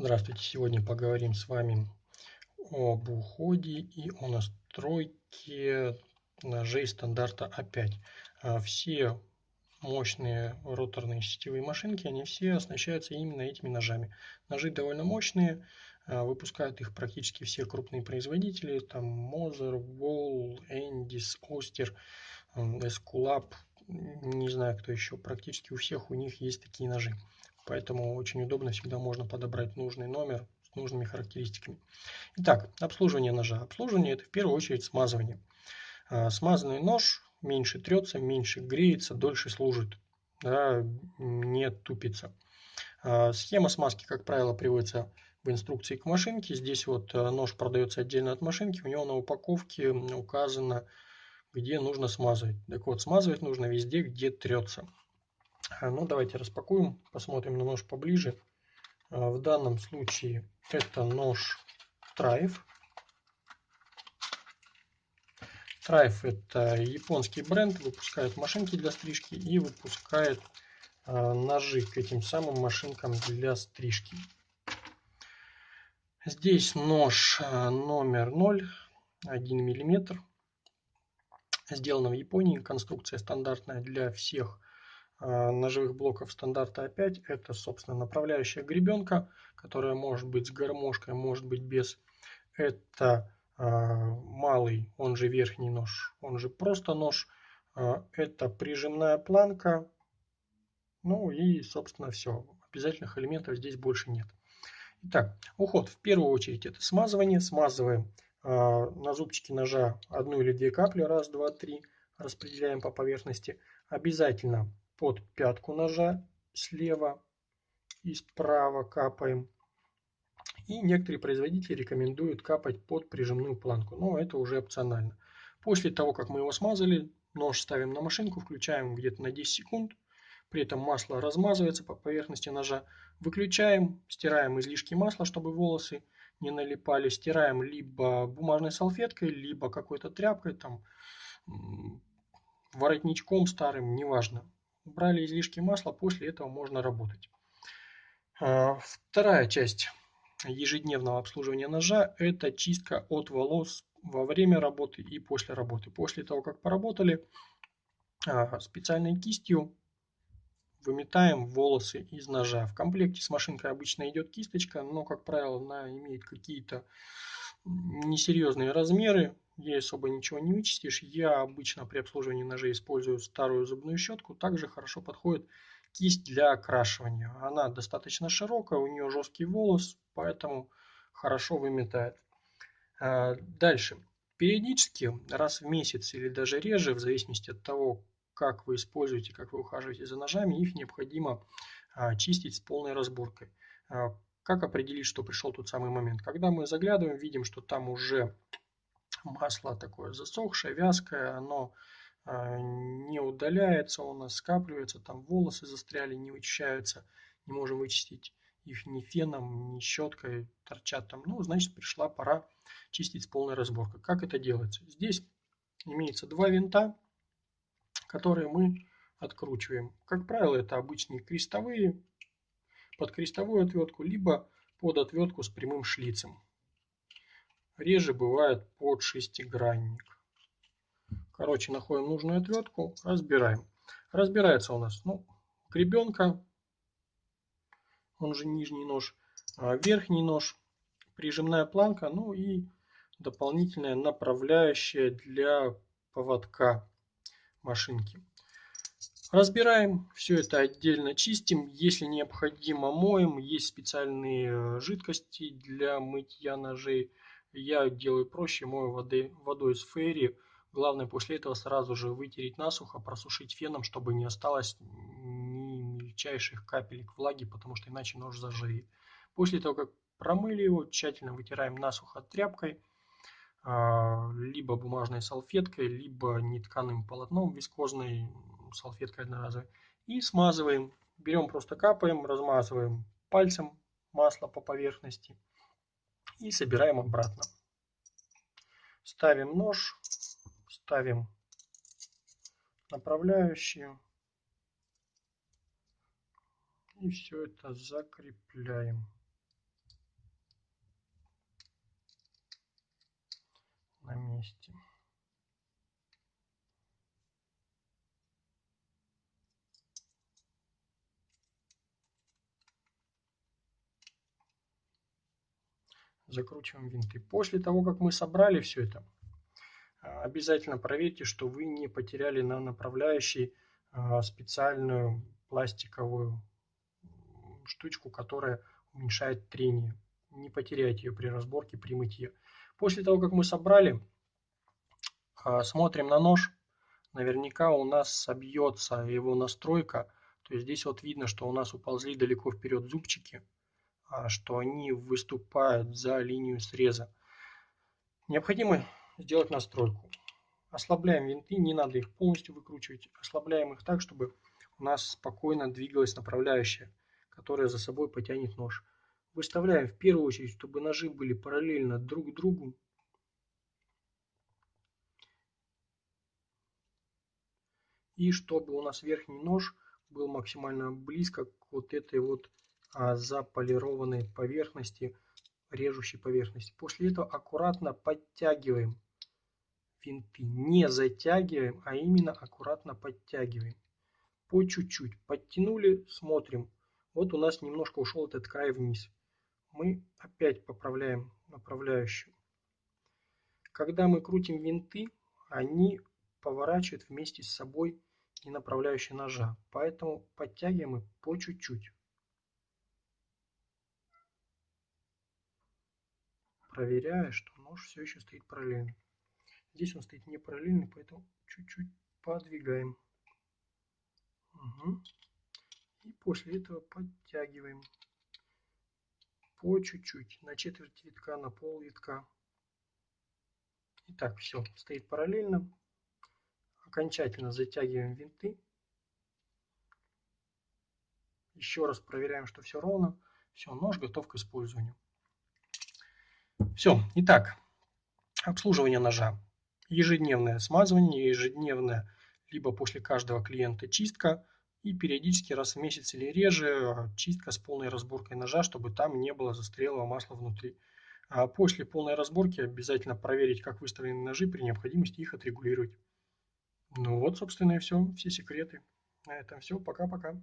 Здравствуйте! Сегодня поговорим с вами об уходе и о настройке ножей стандарта А5. А все мощные роторные сетевые машинки, они все оснащаются именно этими ножами. Ножи довольно мощные, а, выпускают их практически все крупные производители, там Moser, Wall, Endis, Oster, Esculap, не знаю кто еще, практически у всех у них есть такие ножи. Поэтому очень удобно, всегда можно подобрать нужный номер с нужными характеристиками. Итак, обслуживание ножа. Обслуживание это в первую очередь смазывание. А, смазанный нож меньше трется, меньше греется, дольше служит, да, не тупится. А, схема смазки, как правило, приводится в инструкции к машинке. Здесь вот а, нож продается отдельно от машинки, у него на упаковке указано, где нужно смазывать. Так вот, смазывать нужно везде, где трется. А, ну, давайте распакуем, посмотрим на нож поближе. А, в данном случае это нож Трайф. Трайф это японский бренд, выпускает машинки для стрижки и выпускает а, ножи к этим самым машинкам для стрижки. Здесь нож номер 0, 1 миллиметр. Сделано в Японии, конструкция стандартная для всех ножевых блоков стандарта А5 это, собственно, направляющая гребенка, которая может быть с гармошкой, может быть без. Это а, малый, он же верхний нож, он же просто нож. А, это прижимная планка. Ну и, собственно, все. Обязательных элементов здесь больше нет. Итак, уход. В первую очередь это смазывание. Смазываем на зубчике ножа одну или две капли. Раз, два, три. Распределяем по поверхности. Обязательно под пятку ножа слева и справа капаем. И некоторые производители рекомендуют капать под прижимную планку, но это уже опционально. После того, как мы его смазали, нож ставим на машинку, включаем где-то на 10 секунд. При этом масло размазывается по поверхности ножа. Выключаем, стираем излишки масла, чтобы волосы не налипали. Стираем либо бумажной салфеткой, либо какой-то тряпкой, там, воротничком старым, неважно убрали излишки масла, после этого можно работать. А, вторая часть ежедневного обслуживания ножа – это чистка от волос во время работы и после работы. После того, как поработали, а, специальной кистью выметаем волосы из ножа. В комплекте с машинкой обычно идет кисточка, но, как правило, она имеет какие-то несерьезные размеры, ей особо ничего не вычистишь. Я обычно при обслуживании ножей использую старую зубную щетку. Также хорошо подходит кисть для окрашивания. Она достаточно широкая, у нее жесткий волос, поэтому хорошо выметает. А, дальше. Периодически, раз в месяц или даже реже, в зависимости от того, как вы используете, как вы ухаживаете за ножами, их необходимо а, чистить с полной разборкой. А, как определить, что пришел тот самый момент? Когда мы заглядываем, видим, что там уже масло такое засохшее, вязкое, оно а, не удаляется, у нас скапливается, там волосы застряли, не вычищаются, не можем вычистить их ни феном, ни щеткой, торчат там. Ну, значит, пришла пора чистить с полной разборкой. Как это делается? Здесь имеется два винта, которые мы откручиваем. Как правило, это обычные крестовые, под крестовую отвертку, либо под отвертку с прямым шлицем. Реже бывает под шестигранник. Короче, находим нужную отвертку, разбираем. Разбирается у нас ну, гребенка, он же нижний нож, а верхний нож, прижимная планка, ну и дополнительная направляющая для поводка машинки. Разбираем, все это отдельно чистим, если необходимо моем, есть специальные э, жидкости для мытья ножей. Я делаю проще, мою воды, водой с фейри. Главное после этого сразу же вытереть насухо, просушить феном, чтобы не осталось ни мельчайших капелек влаги, потому что иначе нож заживет. После того, как промыли его, тщательно вытираем насухо тряпкой, а, либо бумажной салфеткой, либо нетканым полотном вискозной, салфеткой одноразовой. И смазываем. Берем просто капаем, размазываем пальцем масло по поверхности и собираем обратно. Ставим нож, ставим направляющие И все это закрепляем. На месте. Закручиваем винты. После того, как мы собрали все это, а, обязательно проверьте, что вы не потеряли на направляющей а, специальную пластиковую штучку, которая уменьшает трение. Не потеряйте ее при разборке, при мытье. После того, как мы собрали, а, смотрим на нож. Наверняка у нас собьется его настройка. То есть здесь вот видно, что у нас уползли далеко вперед зубчики, что они выступают за линию среза. Необходимо сделать настройку. Ослабляем винты, не надо их полностью выкручивать. Ослабляем их так, чтобы у нас спокойно двигалась направляющая, которая за собой потянет нож. Выставляем в первую очередь, чтобы ножи были параллельно друг другу. И чтобы у нас верхний нож был максимально близко к вот этой вот а, заполированной поверхности, режущей поверхности. После этого аккуратно подтягиваем винты. Не затягиваем, а именно аккуратно подтягиваем. По чуть-чуть. Подтянули, смотрим. Вот у нас немножко ушел этот край вниз. Мы опять поправляем направляющую. Когда мы крутим винты, они поворачивают вместе с собой и направляющие ножа. Поэтому подтягиваем их по чуть-чуть. Проверяя, что нож все еще стоит параллельно. Здесь он стоит не параллельно, поэтому чуть-чуть подвигаем. Угу. И после этого подтягиваем по чуть-чуть, на четверть витка, на пол витка. Итак, все, стоит параллельно. Окончательно затягиваем винты. Еще раз проверяем, что все ровно. Все, нож готов к использованию. Все, итак, обслуживание ножа ежедневное смазывание, ежедневное, либо после каждого клиента чистка и периодически раз в месяц или реже чистка с полной разборкой ножа, чтобы там не было застрелого масла внутри. А после полной разборки обязательно проверить, как выставлены ножи, при необходимости их отрегулировать. Ну вот, собственно, и все, все секреты. На этом все, пока-пока.